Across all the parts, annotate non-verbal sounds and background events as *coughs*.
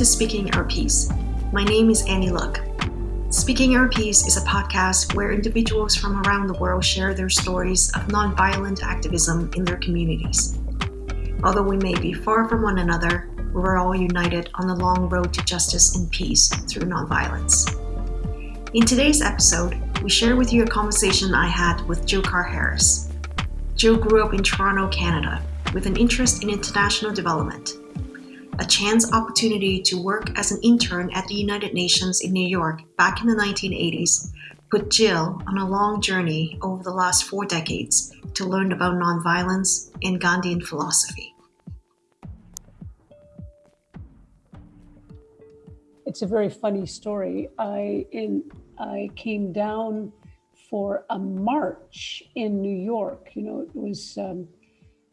to Speaking Our Piece. My name is Annie Luck. Speaking Our Piece is a podcast where individuals from around the world share their stories of nonviolent activism in their communities. Although we may be far from one another, we're all united on the long road to justice and peace through nonviolence. In today's episode, we share with you a conversation I had with Jill Carr Harris. Jill grew up in Toronto, Canada, with an interest in international development a chance opportunity to work as an intern at the United Nations in New York back in the 1980s put Jill on a long journey over the last four decades to learn about nonviolence and Gandhian philosophy. It's a very funny story. I in I came down for a march in New York. You know, it was um,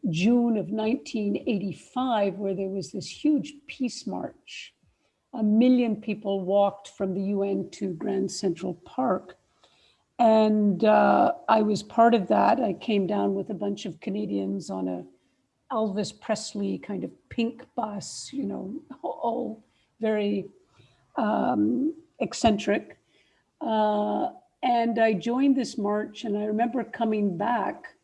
June of 1985, where there was this huge peace march. A million people walked from the UN to Grand Central Park. And uh, I was part of that. I came down with a bunch of Canadians on a Elvis Presley kind of pink bus, you know, all very um, eccentric. Uh, and I joined this march and I remember coming back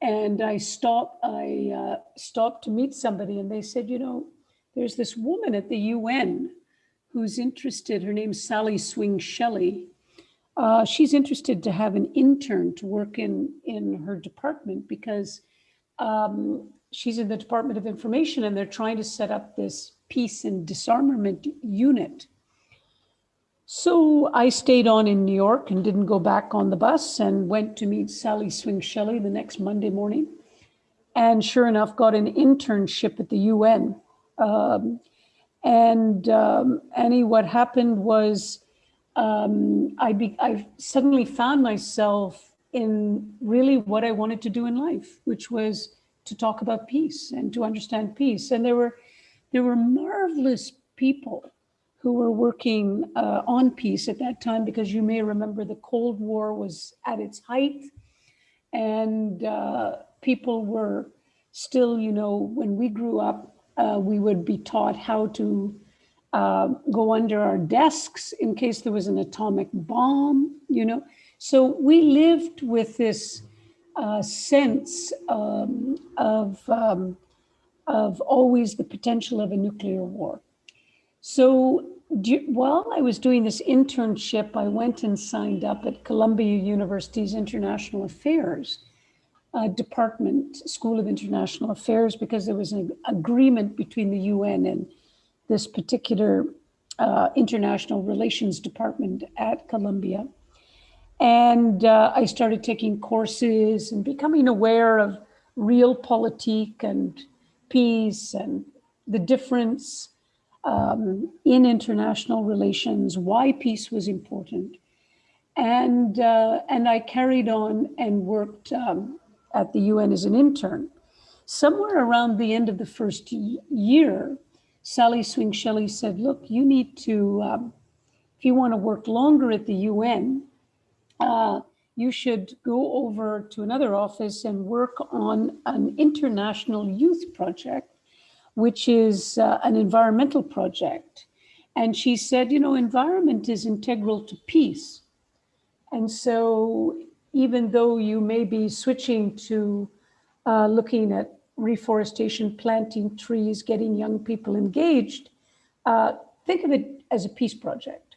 and I stopped, I uh, stopped to meet somebody and they said, you know, there's this woman at the UN who's interested, her name's Sally Swing Shelley. Uh, she's interested to have an intern to work in, in her department because um, she's in the Department of Information and they're trying to set up this peace and disarmament unit. So I stayed on in New York and didn't go back on the bus and went to meet Sally Swing Shelley the next Monday morning. And sure enough, got an internship at the UN. Um, and um, Annie, what happened was um, I, be, I suddenly found myself in really what I wanted to do in life, which was to talk about peace and to understand peace. And there were, there were marvelous people who were working uh, on peace at that time, because you may remember the Cold War was at its height and uh, people were still, you know, when we grew up, uh, we would be taught how to uh, go under our desks in case there was an atomic bomb, you know. So we lived with this uh, sense um, of, um, of always the potential of a nuclear war. So while I was doing this internship, I went and signed up at Columbia University's International Affairs uh, Department, School of International Affairs, because there was an agreement between the UN and this particular uh, International Relations Department at Columbia. And uh, I started taking courses and becoming aware of realpolitik and peace and the difference um, in international relations, why peace was important. And, uh, and I carried on and worked um, at the UN as an intern. Somewhere around the end of the first year, Sally Swing Shelley said, look, you need to, um, if you want to work longer at the UN, uh, you should go over to another office and work on an international youth project which is uh, an environmental project. And she said, you know, environment is integral to peace. And so even though you may be switching to uh, looking at reforestation, planting trees, getting young people engaged, uh, think of it as a peace project.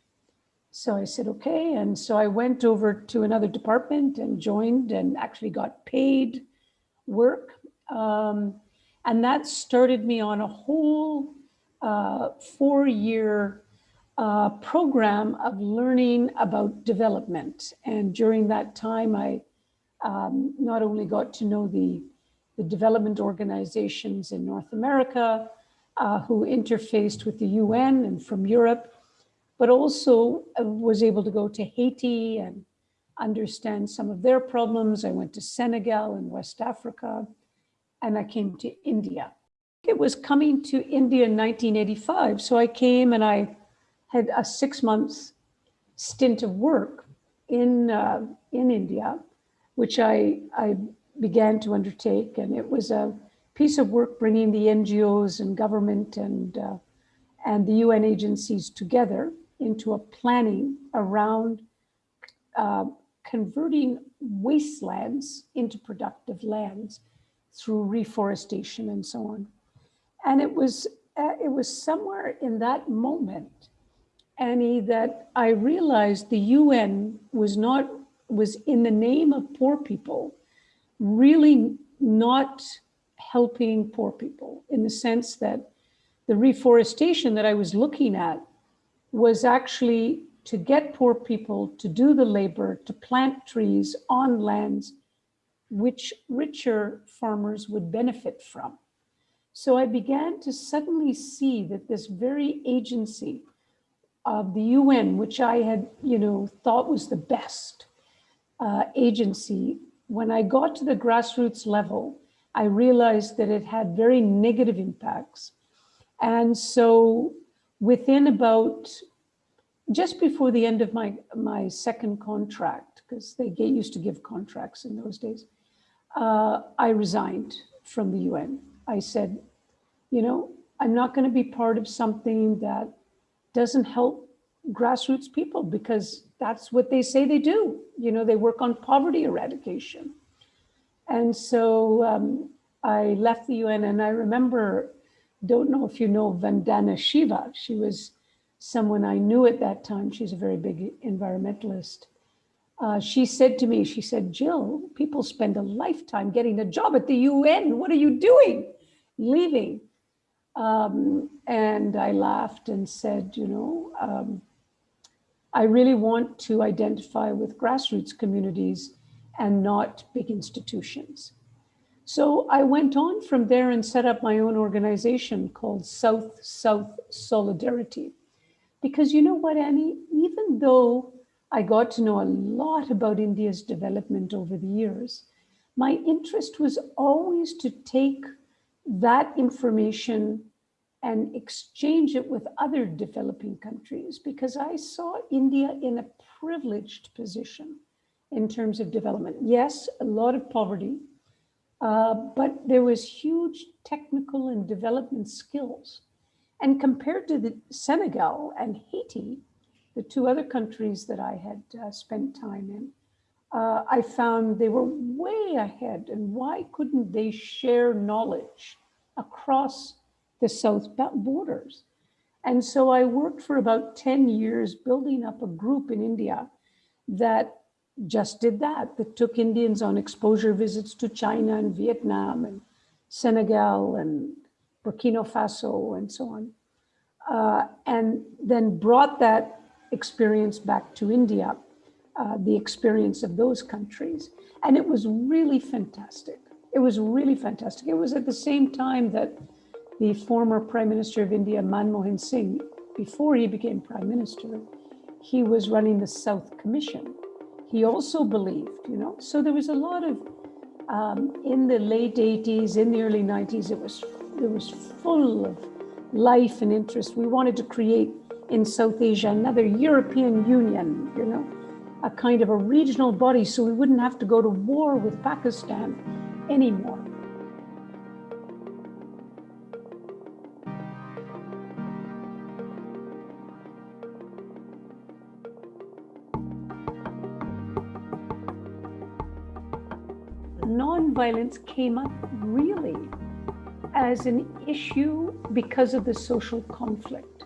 So I said, okay. And so I went over to another department and joined and actually got paid work. Um, and that started me on a whole uh, four-year uh, program of learning about development. And during that time, I um, not only got to know the, the development organizations in North America uh, who interfaced with the UN and from Europe, but also uh, was able to go to Haiti and understand some of their problems. I went to Senegal and West Africa and I came to India. It was coming to India in 1985. So I came and I had a six months stint of work in, uh, in India, which I, I began to undertake. And it was a piece of work bringing the NGOs and government and, uh, and the UN agencies together into a planning around uh, converting wastelands into productive lands through reforestation and so on. And it was, uh, it was somewhere in that moment, Annie, that I realized the UN was not, was in the name of poor people, really not helping poor people in the sense that the reforestation that I was looking at was actually to get poor people to do the labor, to plant trees on lands which richer farmers would benefit from. So I began to suddenly see that this very agency of the UN, which I had, you know, thought was the best uh, agency, when I got to the grassroots level, I realized that it had very negative impacts. And so within about just before the end of my, my second contract, because they get used to give contracts in those days, uh, I resigned from the UN. I said, you know, I'm not going to be part of something that doesn't help grassroots people because that's what they say they do. You know, they work on poverty eradication. And so um, I left the UN and I remember, don't know if you know Vandana Shiva. She was someone I knew at that time. She's a very big environmentalist. Uh, she said to me, she said, Jill, people spend a lifetime getting a job at the UN. What are you doing? Leaving. Um, and I laughed and said, you know, um, I really want to identify with grassroots communities and not big institutions. So I went on from there and set up my own organization called South-South Solidarity. Because you know what, Annie, even though I got to know a lot about India's development over the years, my interest was always to take that information and exchange it with other developing countries because I saw India in a privileged position in terms of development. Yes, a lot of poverty, uh, but there was huge technical and development skills and compared to the Senegal and Haiti, the two other countries that I had uh, spent time in, uh, I found they were way ahead. And why couldn't they share knowledge across the South borders? And so I worked for about 10 years building up a group in India that just did that, that took Indians on exposure visits to China and Vietnam and Senegal and Burkina Faso and so on, uh, and then brought that experience back to India, uh, the experience of those countries. And it was really fantastic. It was really fantastic. It was at the same time that the former Prime Minister of India, Manmohan Singh, before he became Prime Minister, he was running the South Commission. He also believed, you know, so there was a lot of, um, in the late 80s, in the early 90s, it was it was full of life and interest. We wanted to create in South Asia another European Union, you know, a kind of a regional body so we wouldn't have to go to war with Pakistan anymore. Nonviolence came up really as an issue because of the social conflict.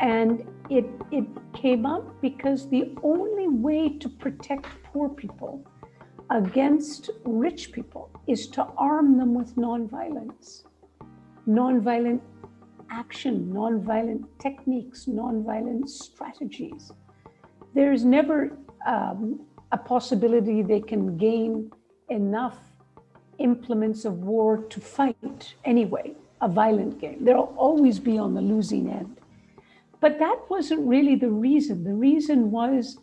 And it, it came up because the only way to protect poor people against rich people is to arm them with nonviolence, nonviolent action, nonviolent techniques, nonviolent strategies. There's never um, a possibility they can gain enough implements of war to fight anyway, a violent game. They'll always be on the losing end. But that wasn't really the reason. The reason was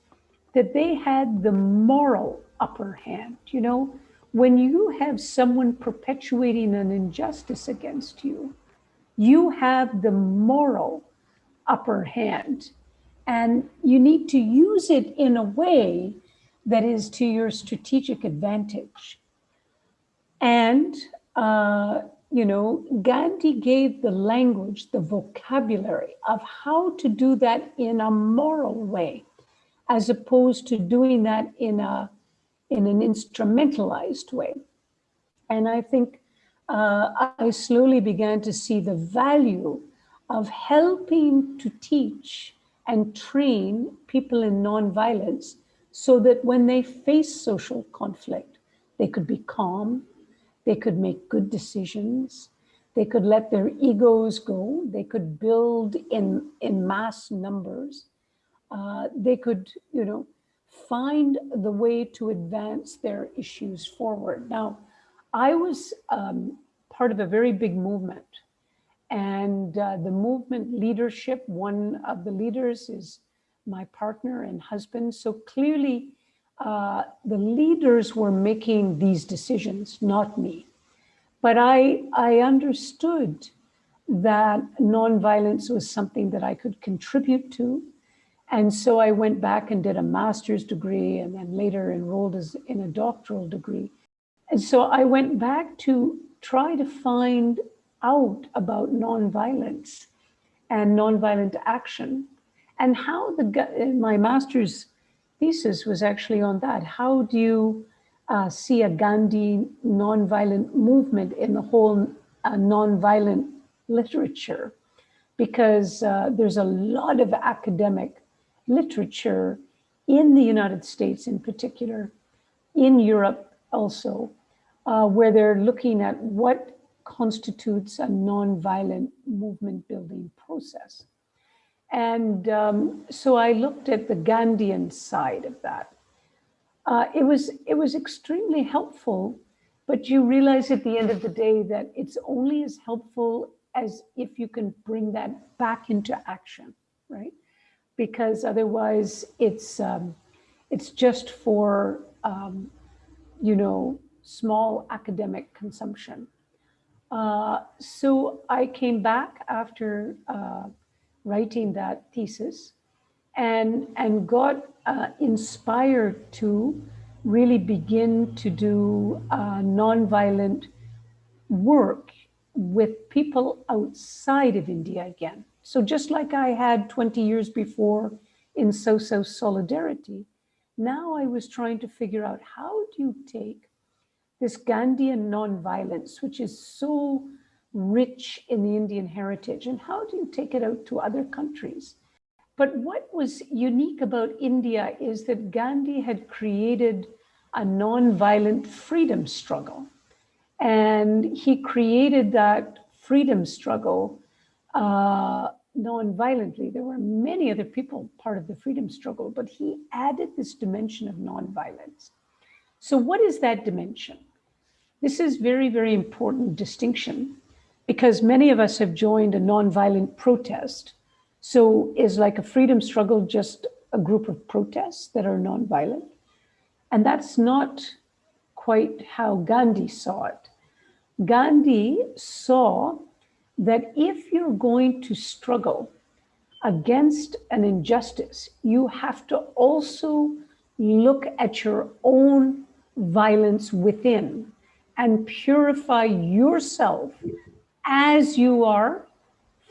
that they had the moral upper hand. You know, when you have someone perpetuating an injustice against you, you have the moral upper hand. And you need to use it in a way that is to your strategic advantage. And uh, you know, Gandhi gave the language, the vocabulary of how to do that in a moral way, as opposed to doing that in a in an instrumentalized way. And I think uh, I slowly began to see the value of helping to teach and train people in nonviolence so that when they face social conflict, they could be calm, they could make good decisions. They could let their egos go. They could build in, in mass numbers. Uh, they could, you know, find the way to advance their issues forward. Now, I was um, part of a very big movement and uh, the movement leadership, one of the leaders is my partner and husband. So clearly uh, the leaders were making these decisions, not me. But I, I understood that nonviolence was something that I could contribute to. And so I went back and did a master's degree and then later enrolled as in a doctoral degree. And so I went back to try to find out about nonviolence and nonviolent action and how the my master's thesis was actually on that. How do you uh, see a Gandhi nonviolent movement in the whole uh, nonviolent literature? Because uh, there's a lot of academic literature in the United States in particular, in Europe also, uh, where they're looking at what constitutes a nonviolent movement building process. And um, so I looked at the Gandhian side of that. Uh, it was it was extremely helpful, but you realize at the end of the day that it's only as helpful as if you can bring that back into action, right? Because otherwise, it's um, it's just for um, you know small academic consumption. Uh, so I came back after uh, writing that thesis and, and got uh, inspired to really begin to do uh, nonviolent work with people outside of India again. So just like I had 20 years before in South-South Solidarity, now I was trying to figure out how do you take this Gandhian nonviolence, which is so rich in the Indian heritage, and how do you take it out to other countries? But what was unique about India is that Gandhi had created a nonviolent freedom struggle. And he created that freedom struggle uh, non-violently. There were many other people part of the freedom struggle, but he added this dimension of nonviolence. So what is that dimension? This is very, very important distinction because many of us have joined a nonviolent protest. So is like a freedom struggle just a group of protests that are nonviolent? And that's not quite how Gandhi saw it. Gandhi saw that if you're going to struggle against an injustice, you have to also look at your own violence within and purify yourself as you are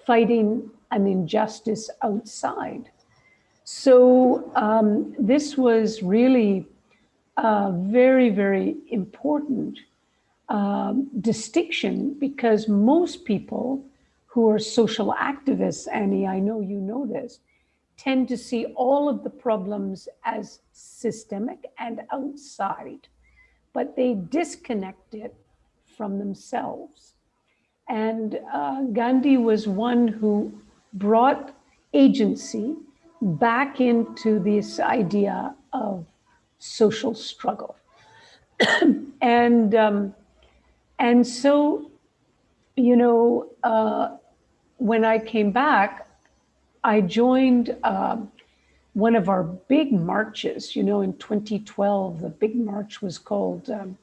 fighting an injustice outside. So um, this was really a very, very important um, distinction because most people who are social activists, Annie, I know you know this, tend to see all of the problems as systemic and outside but they disconnect it from themselves. And uh, Gandhi was one who brought agency back into this idea of social struggle. *clears throat* and, um, and so, you know, uh, when I came back, I joined uh, one of our big marches, you know, in 2012, the big march was called um,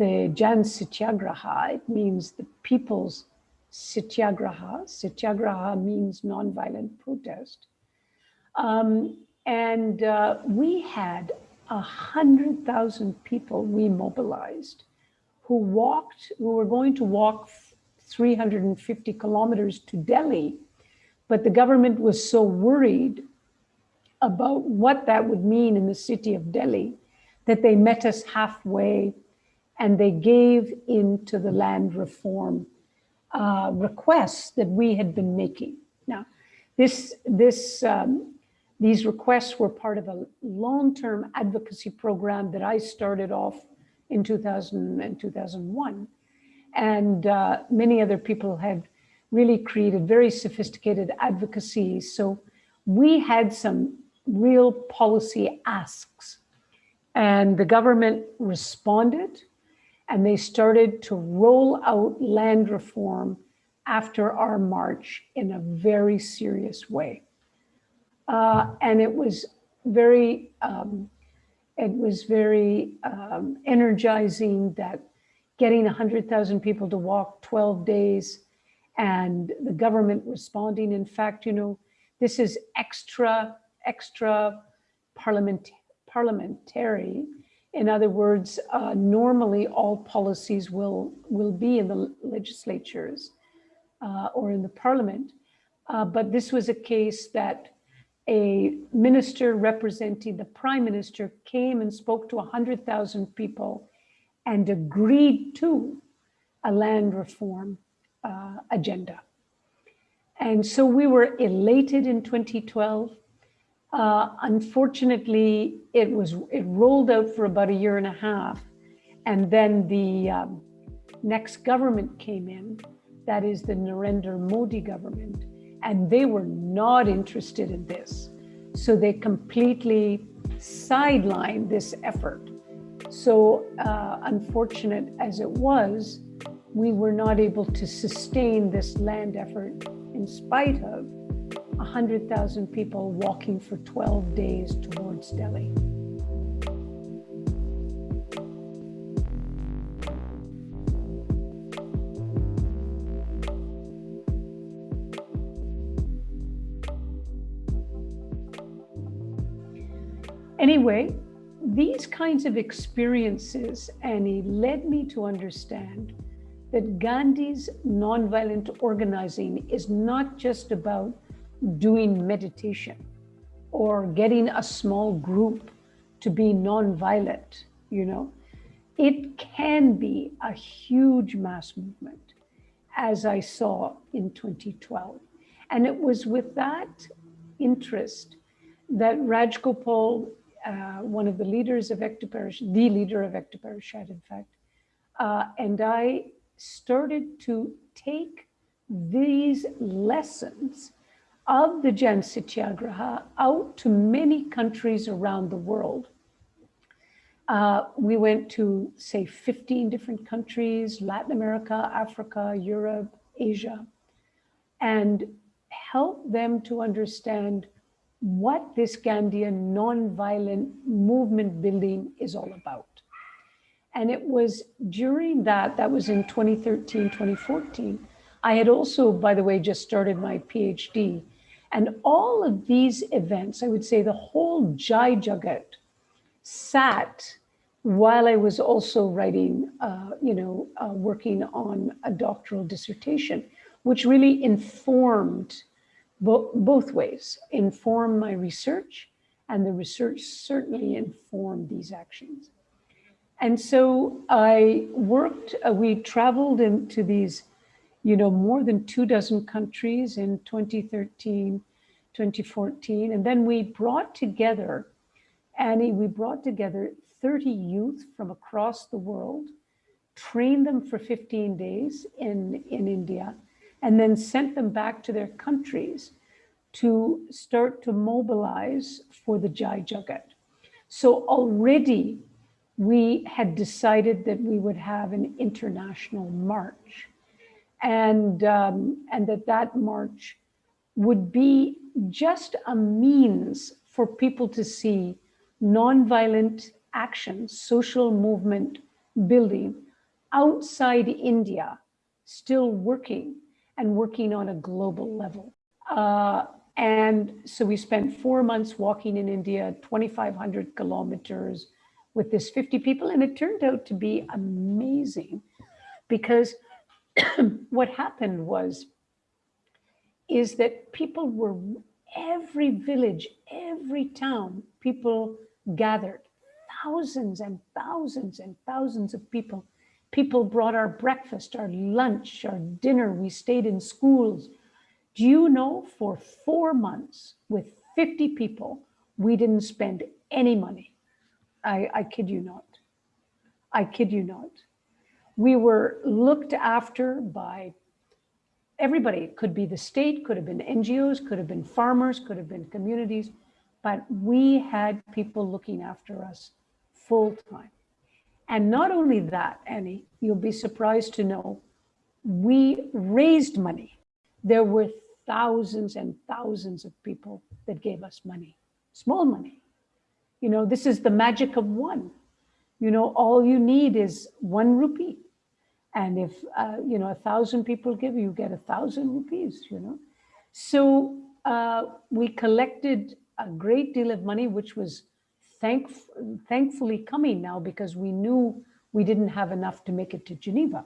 the Jan Satyagraha. It means the people's Satyagraha. Satyagraha means nonviolent protest. Um, and uh, we had a hundred thousand people we mobilized who walked, who were going to walk 350 kilometers to Delhi. But the government was so worried about what that would mean in the city of Delhi that they met us halfway and they gave into the land reform uh, requests that we had been making. Now, this, this, um, these requests were part of a long-term advocacy program that I started off in 2000 and 2001. And uh, many other people had really created very sophisticated advocacy. So we had some real policy asks and the government responded and they started to roll out land reform after our march in a very serious way. Uh, and it was very, um, it was very um, energizing that getting 100,000 people to walk 12 days and the government responding. In fact, you know, this is extra, extra parliament, parliamentary in other words, uh, normally all policies will, will be in the legislatures uh, or in the parliament. Uh, but this was a case that a minister representing the prime minister came and spoke to 100,000 people and agreed to a land reform uh, agenda. And so we were elated in 2012 uh, unfortunately, it was it rolled out for about a year and a half, and then the um, next government came in, that is the Narendra Modi government, and they were not interested in this. So they completely sidelined this effort. So uh, unfortunate as it was, we were not able to sustain this land effort in spite of 100,000 people walking for 12 days towards Delhi. Anyway, these kinds of experiences, Annie, led me to understand that Gandhi's nonviolent organizing is not just about doing meditation or getting a small group to be nonviolent, you know, it can be a huge mass movement, as I saw in 2012. And it was with that interest that Rajgopal, uh, one of the leaders of Ekta the leader of Ekta in fact, uh, and I started to take these lessons of the Jan Satyagraha out to many countries around the world. Uh, we went to, say, 15 different countries, Latin America, Africa, Europe, Asia, and help them to understand what this Gandhian nonviolent movement building is all about. And it was during that, that was in 2013, 2014, I had also, by the way, just started my PhD and all of these events, I would say the whole Jai Jagat sat while I was also writing, uh, you know, uh, working on a doctoral dissertation, which really informed bo both ways, informed my research, and the research certainly informed these actions. And so I worked, uh, we traveled into these you know, more than two dozen countries in 2013, 2014. And then we brought together, Annie, we brought together 30 youth from across the world, trained them for 15 days in, in India, and then sent them back to their countries to start to mobilize for the Jai Jagat. So already we had decided that we would have an international march and, um, and that that march would be just a means for people to see nonviolent action, social movement building outside India, still working and working on a global level. Uh, and so we spent four months walking in India, 2,500 kilometers with this 50 people. And it turned out to be amazing because *coughs* what happened was, is that people were, every village, every town, people gathered, thousands and thousands and thousands of people. People brought our breakfast, our lunch, our dinner. We stayed in schools. Do you know for four months with 50 people, we didn't spend any money. I, I kid you not. I kid you not. We were looked after by everybody. It could be the state, could have been NGOs, could have been farmers, could have been communities, but we had people looking after us full time. And not only that, Annie, you'll be surprised to know, we raised money. There were thousands and thousands of people that gave us money, small money. You know, this is the magic of one. You know, all you need is one rupee. And if, uh, you know, a thousand people give, you get a thousand rupees, you know. So uh, we collected a great deal of money, which was thank thankfully coming now because we knew we didn't have enough to make it to Geneva.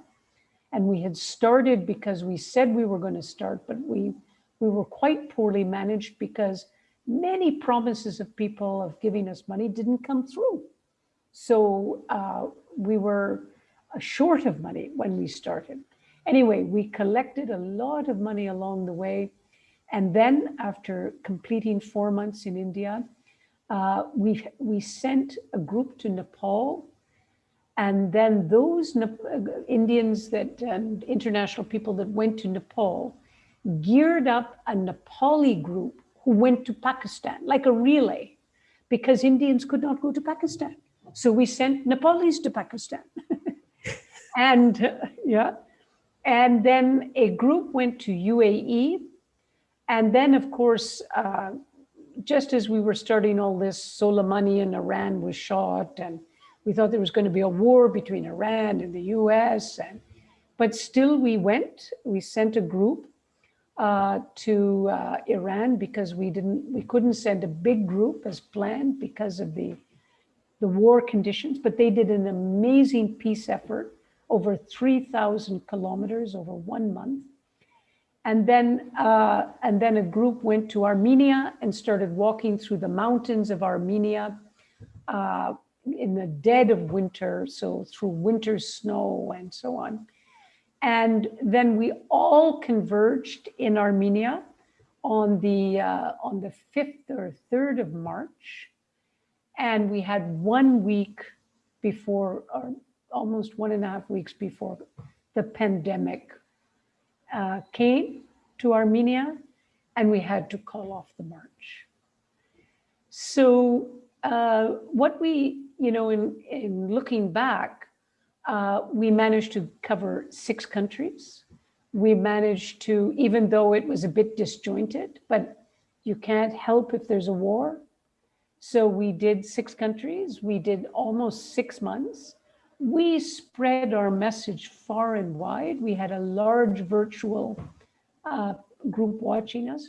And we had started because we said we were going to start, but we, we were quite poorly managed because many promises of people of giving us money didn't come through. So uh, we were short of money when we started. Anyway, we collected a lot of money along the way. And then after completing four months in India, uh, we, we sent a group to Nepal. And then those ne Indians that and international people that went to Nepal geared up a Nepali group who went to Pakistan, like a relay, because Indians could not go to Pakistan. So we sent Nepalis to Pakistan. *laughs* and *laughs* yeah, and then a group went to UAE. And then of course, uh, just as we were starting all this, Soleimani in Iran was shot and we thought there was going to be a war between Iran and the US. And, but still we went, we sent a group uh, to uh, Iran because we didn't, we couldn't send a big group as planned because of the, the war conditions, but they did an amazing peace effort over 3,000 kilometers over one month. And then, uh, and then a group went to Armenia and started walking through the mountains of Armenia uh, in the dead of winter, so through winter snow and so on. And then we all converged in Armenia on the, uh, on the 5th or 3rd of March. And we had one week before, or almost one and a half weeks before the pandemic uh, came to Armenia and we had to call off the march. So uh, what we, you know, in, in looking back, uh, we managed to cover six countries. We managed to, even though it was a bit disjointed, but you can't help if there's a war. So we did six countries. We did almost six months we spread our message far and wide. We had a large virtual uh, group watching us.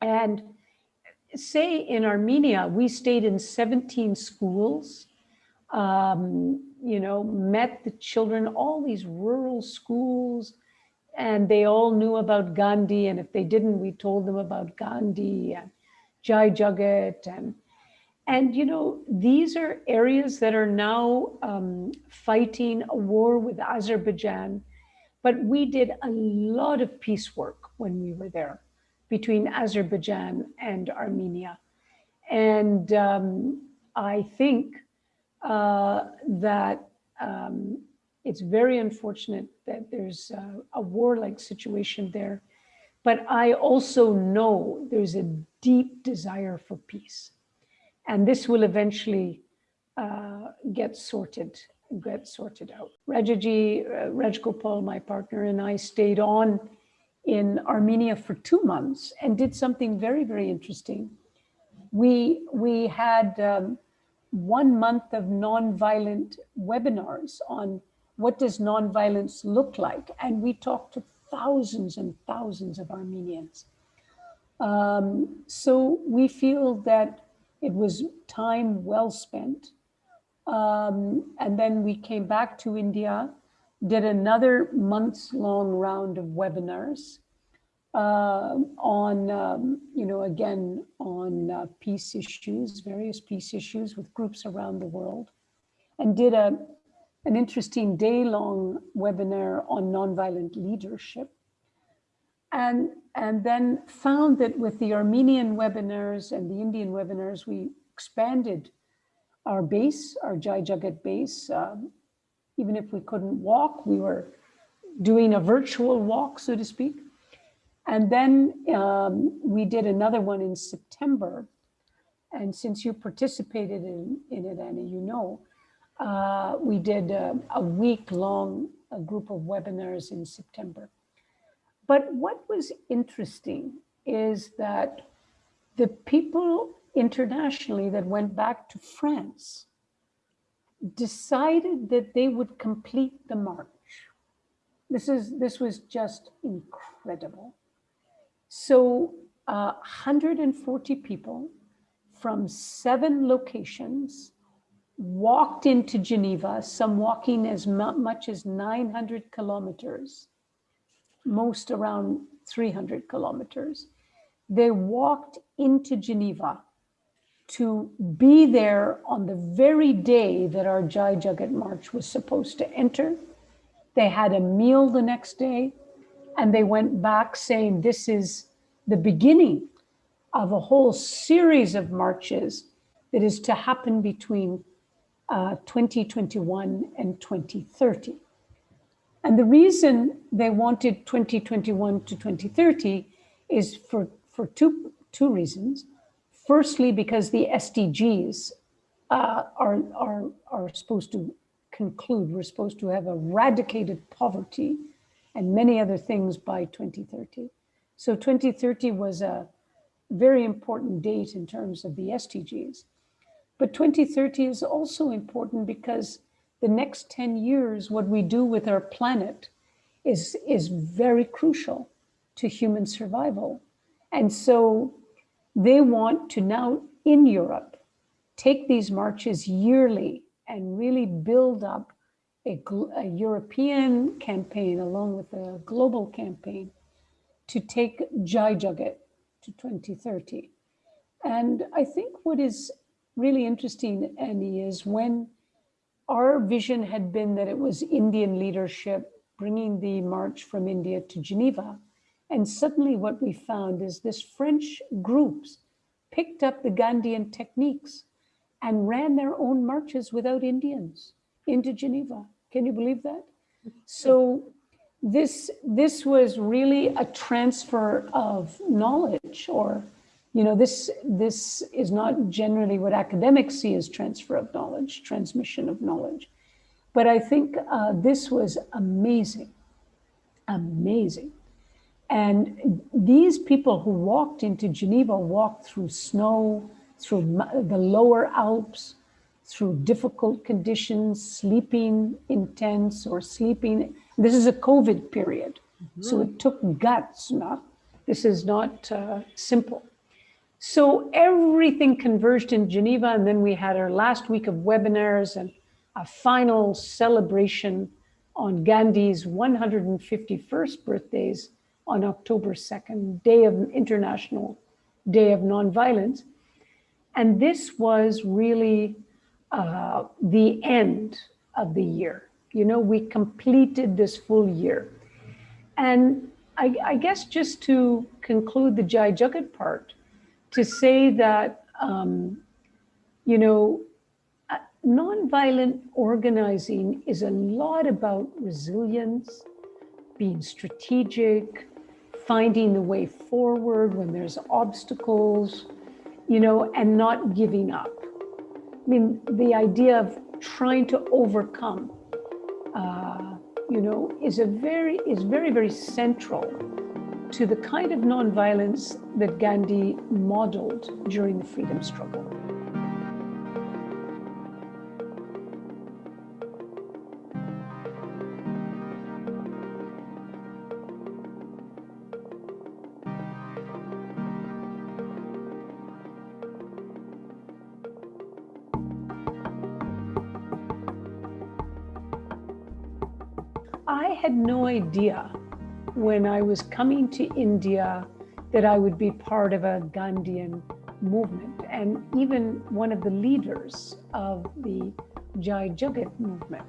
And say in Armenia, we stayed in 17 schools, um, you know, met the children, all these rural schools, and they all knew about Gandhi. And if they didn't, we told them about Gandhi and Jai Jagat and and, you know, these are areas that are now um, fighting a war with Azerbaijan. But we did a lot of peace work when we were there between Azerbaijan and Armenia. And um, I think uh, that um, it's very unfortunate that there's a, a war-like situation there. But I also know there's a deep desire for peace. And this will eventually uh, get sorted, get sorted out. Uh, Rajgopal, my partner, and I stayed on in Armenia for two months and did something very, very interesting. We, we had um, one month of nonviolent webinars on what does nonviolence look like? And we talked to thousands and thousands of Armenians. Um, so we feel that it was time well spent. Um, and then we came back to India did another months long round of webinars uh, on, um, you know, again, on uh, peace issues, various peace issues with groups around the world, and did a, an interesting day-long webinar on nonviolent leadership. And, and then found that with the Armenian webinars and the Indian webinars, we expanded our base, our Jai Jagat base. Um, even if we couldn't walk, we were doing a virtual walk, so to speak. And then um, we did another one in September. And since you participated in, in it, Annie, you know, uh, we did a, a week long a group of webinars in September. But what was interesting is that the people internationally that went back to France decided that they would complete the march. This is this was just incredible. So uh, 140 people from seven locations walked into Geneva, some walking as much as 900 kilometers, most around 300 kilometers. They walked into Geneva to be there on the very day that our Jai Jagat March was supposed to enter. They had a meal the next day and they went back saying this is the beginning of a whole series of marches that is to happen between uh, 2021 and 2030. And the reason they wanted 2021 to 2030 is for, for two, two reasons. Firstly, because the SDGs uh, are, are, are supposed to conclude, we're supposed to have eradicated poverty and many other things by 2030. So 2030 was a very important date in terms of the SDGs. But 2030 is also important because the next 10 years, what we do with our planet is, is very crucial to human survival. And so they want to now in Europe, take these marches yearly and really build up a, a European campaign along with a global campaign to take Jai Jagat to 2030. And I think what is really interesting, Annie, is when our vision had been that it was Indian leadership bringing the march from India to Geneva. And suddenly what we found is this French groups picked up the Gandhian techniques and ran their own marches without Indians into Geneva. Can you believe that? So this this was really a transfer of knowledge or you know this this is not generally what academics see as transfer of knowledge transmission of knowledge but i think uh, this was amazing amazing and these people who walked into geneva walked through snow through the lower alps through difficult conditions, sleeping in tents or sleeping. This is a COVID period. Mm -hmm. So it took guts, not, this is not uh, simple. So everything converged in Geneva. And then we had our last week of webinars and a final celebration on Gandhi's 151st birthdays on October 2nd, day of International Day of Nonviolence. And this was really uh, the end of the year. You know, we completed this full year. And I, I guess just to conclude the Jai Jagat part, to say that, um, you know, uh, nonviolent organizing is a lot about resilience, being strategic, finding the way forward when there's obstacles, you know, and not giving up. I mean, the idea of trying to overcome, uh, you know, is a very is very very central to the kind of nonviolence that Gandhi modeled during the freedom struggle. I had no idea when I was coming to India that I would be part of a Gandhian movement and even one of the leaders of the Jai Jagat movement.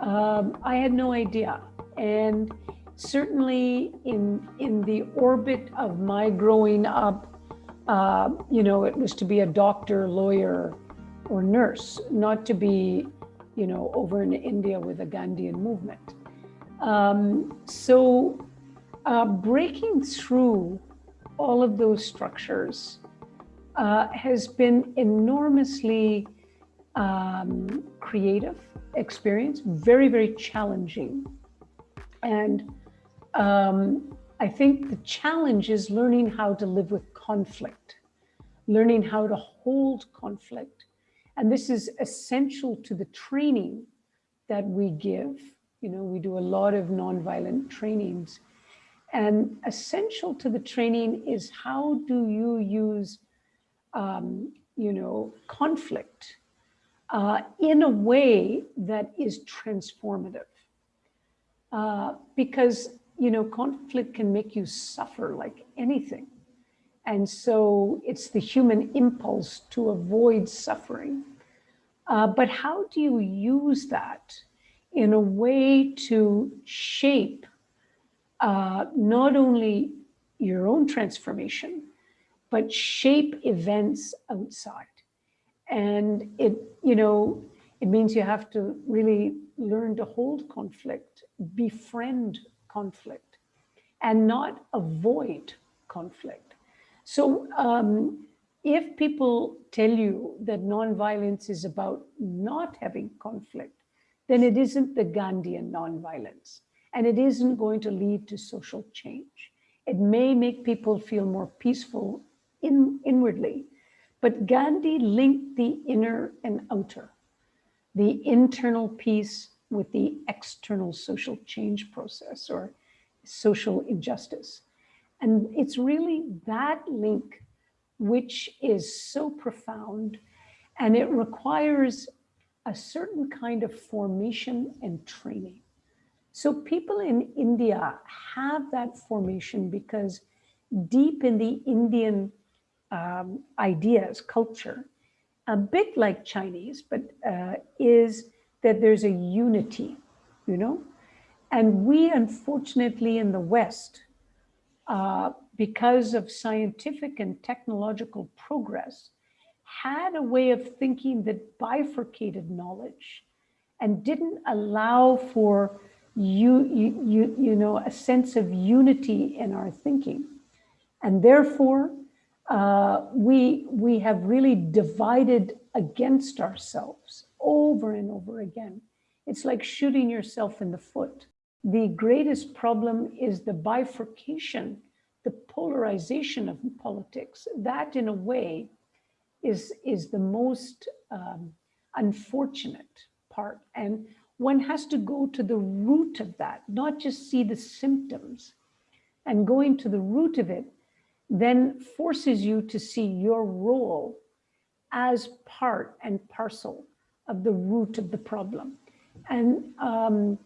Um, I had no idea. And certainly in, in the orbit of my growing up, uh, you know, it was to be a doctor, lawyer, or nurse, not to be, you know, over in India with a Gandhian movement. Um, so uh, breaking through all of those structures uh, has been enormously um, creative experience, very, very challenging. And um, I think the challenge is learning how to live with conflict, learning how to hold conflict. And this is essential to the training that we give. You know, we do a lot of nonviolent trainings. And essential to the training is how do you use, um, you know, conflict uh, in a way that is transformative. Uh, because, you know, conflict can make you suffer like anything. And so it's the human impulse to avoid suffering. Uh, but how do you use that in a way to shape uh, not only your own transformation, but shape events outside? And it, you know, it means you have to really learn to hold conflict, befriend conflict, and not avoid conflict. So um, if people tell you that nonviolence is about not having conflict, then it isn't the Gandhian nonviolence, and it isn't going to lead to social change. It may make people feel more peaceful in, inwardly, but Gandhi linked the inner and outer, the internal peace with the external social change process or social injustice. And it's really that link which is so profound and it requires a certain kind of formation and training. So people in India have that formation because deep in the Indian um, ideas, culture, a bit like Chinese, but uh, is that there's a unity, you know? And we, unfortunately, in the West, uh, because of scientific and technological progress, had a way of thinking that bifurcated knowledge and didn't allow for you, you, you, you know, a sense of unity in our thinking. And therefore, uh, we, we have really divided against ourselves over and over again. It's like shooting yourself in the foot. The greatest problem is the bifurcation, the polarization of politics. That in a way is, is the most um, unfortunate part. And one has to go to the root of that, not just see the symptoms. And going to the root of it then forces you to see your role as part and parcel of the root of the problem. And, um,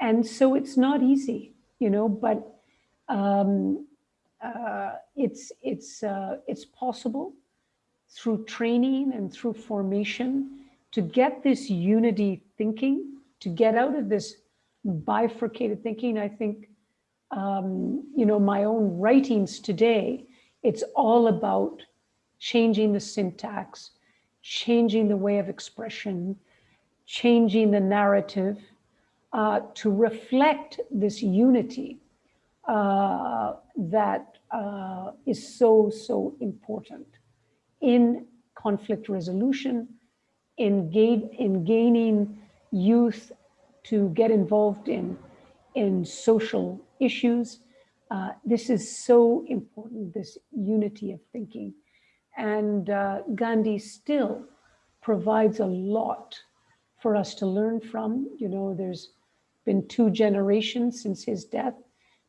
and so it's not easy, you know, but um, uh, it's, it's, uh, it's possible through training and through formation to get this unity thinking, to get out of this bifurcated thinking. I think um, you know, my own writings today, it's all about changing the syntax, changing the way of expression, changing the narrative uh, to reflect this unity uh, that uh, is so, so important in conflict resolution, in, in gaining youth to get involved in, in social issues. Uh, this is so important, this unity of thinking. And uh, Gandhi still provides a lot for us to learn from. You know, there's been two generations since his death,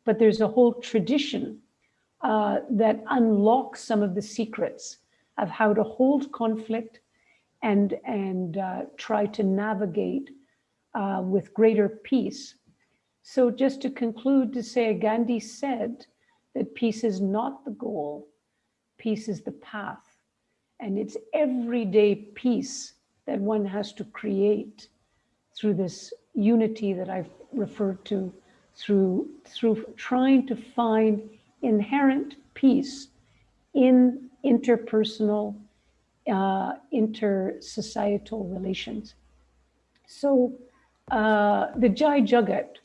but there's a whole tradition uh, that unlocks some of the secrets of how to hold conflict and, and uh, try to navigate uh, with greater peace So, just to conclude, to say Gandhi said that peace is not the goal, peace is the path. And it's everyday peace that one has to create through this unity that I've referred to, through, through trying to find inherent peace in interpersonal, uh, inter-societal relations. So uh, the Jai Jagat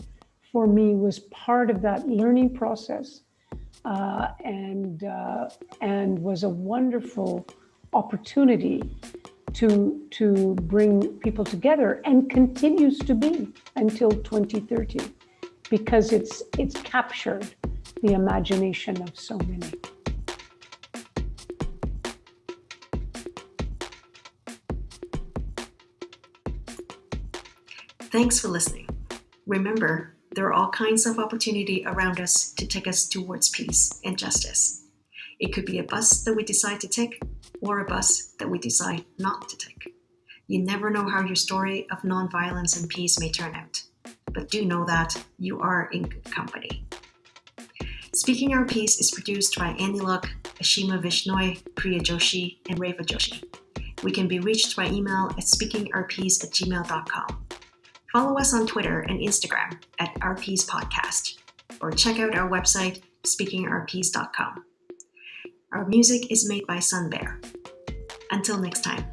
for me was part of that learning process uh, and, uh, and was a wonderful opportunity to, to bring people together and continues to be until 2030 because it's, it's captured the imagination of so many. Thanks for listening. Remember, there are all kinds of opportunity around us to take us towards peace and justice. It could be a bus that we decide to take or a bus that we decide not to take. You never know how your story of nonviolence and peace may turn out, but do know that you are in good company. Speaking Our Piece is produced by Annie Luck, Ashima Vishnoi, Priya Joshi, and Reva Joshi. We can be reached by email at speakingourpiece at gmail.com. Follow us on Twitter and Instagram at RP's Podcast, or check out our website, speakingrps.com. Our music is made by Sun Bear. Until next time.